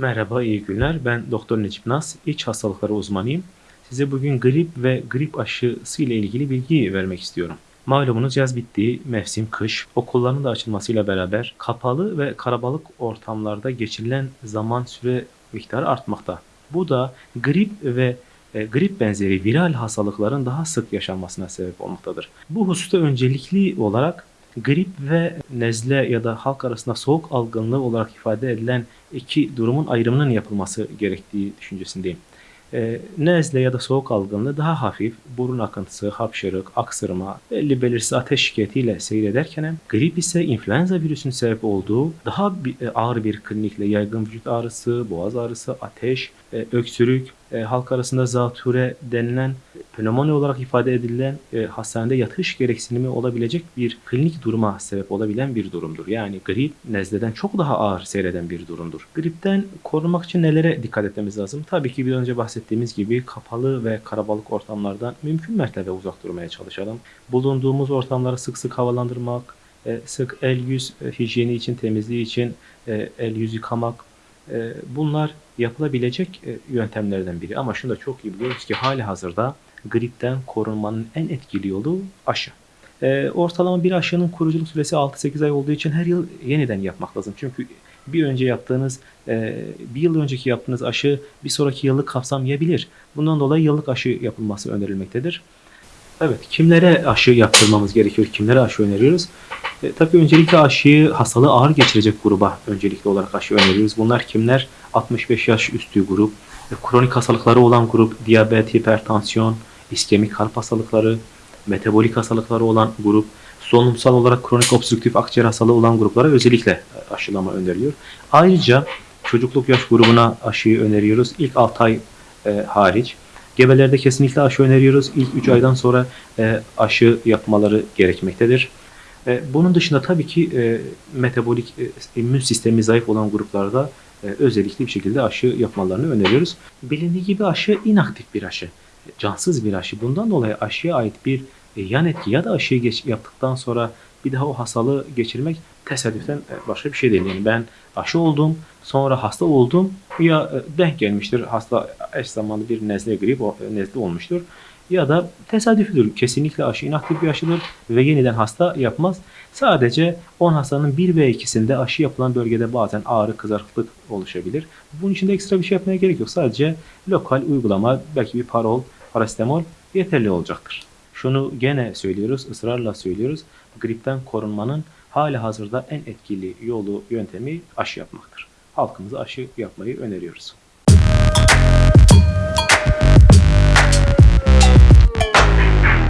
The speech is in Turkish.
Merhaba, iyi günler. Ben Doktor Necip Naz, iç hastalıkları uzmanıyım. Size bugün grip ve grip aşısı ile ilgili bilgi vermek istiyorum. Malumunuz yaz bitti, mevsim kış. Okulların da açılmasıyla beraber kapalı ve karabalık ortamlarda geçirilen zaman süre miktarı artmakta. Bu da grip ve e, grip benzeri viral hastalıkların daha sık yaşanmasına sebep olmaktadır. Bu hususta öncelikli olarak grip ve nezle ya da halk arasında soğuk algınlığı olarak ifade edilen iki durumun ayrımının yapılması gerektiği düşüncesindeyim. E, nezle ya da soğuk algınlığı daha hafif, burun akıntısı, hapşırık, aksırma, belli belirsiz ateş şikayetiyle seyrederken grip ise influenza virüsünün sebep olduğu daha bir- e, ağır bir klinikle yaygın vücut ağrısı, boğaz ağrısı, ateş, e, öksürük, e, halk arasında zatüre denilen pnömoni olarak ifade edilen e, hastanede yatış gereksinimi olabilecek bir klinik duruma sebep olabilen bir durumdur. Yani grip nezleden çok daha ağır seyreden bir durumdur. Gripten korunmak için nelere dikkat etmemiz lazım? Tabii ki bir önce bahsettiğimiz gibi kapalı ve karabalık ortamlardan mümkün mertebe uzak durmaya çalışalım. Bulunduğumuz ortamları sık sık havalandırmak, e, sık el yüz hijyeni için, temizliği için e, el yüz yıkamak, e, bunlar yapılabilecek e, yöntemlerden biri. Ama şunu da çok iyi biliyoruz ki hali hazırda gripten korunmanın en etkili yolu aşı. E, ortalama bir aşının kuruculuk süresi 6-8 ay olduğu için her yıl yeniden yapmak lazım. Çünkü bir önce yaptığınız, e, bir yıl önceki yaptığınız aşı bir sonraki yıllık kapsamayabilir. Bundan dolayı yıllık aşı yapılması önerilmektedir. Evet, kimlere aşı yaptırmamız gerekiyor, kimlere aşı öneriyoruz? E, tabii öncelikle aşıyı hastalığı ağır geçirecek gruba öncelikli olarak aşı öneriyoruz. Bunlar kimler? 65 yaş üstü grup, e, kronik hastalıkları olan grup, diyabet, hipertansiyon, iskemik kalp hastalıkları, metabolik hastalıkları olan grup, solunumsal olarak kronik obstrüktif akciğer hastalığı olan gruplara özellikle e, aşılama öneriliyor. Ayrıca çocukluk yaş grubuna aşıyı öneriyoruz. İlk 6 ay e, hariç. Gebelerde kesinlikle aşı öneriyoruz. İlk 3 aydan sonra e, aşı yapmaları gerekmektedir. E, bunun dışında tabii ki e, metabolik e, immün sistemi zayıf olan gruplarda özellikle bir şekilde aşı yapmalarını öneriyoruz. Bilindiği gibi aşı inaktif bir aşı, cansız bir aşı. Bundan dolayı aşıya ait bir yan etki ya da aşıyı geç, yaptıktan sonra bir daha o hastalığı geçirmek tesadüfen e, başka bir şey değil. Yani ben aşı oldum, sonra hasta oldum ya denk gelmiştir hasta eş zamanlı bir nezle grip nezle olmuştur ya da tesadüfüdür. Kesinlikle aşı inaktif bir aşıdır ve yeniden hasta yapmaz. Sadece 10 hastanın 1 ve 2'sinde aşı yapılan bölgede bazen ağrı, kızarıklık oluşabilir. Bunun için de ekstra bir şey yapmaya gerek yok. Sadece lokal uygulama, belki bir parol, parasetamol yeterli olacaktır. Şunu gene söylüyoruz, ısrarla söylüyoruz. Gripten korunmanın hali hazırda en etkili yolu, yöntemi aşı yapmaktır. Halkımıza aşı yapmayı öneriyoruz.